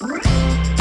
you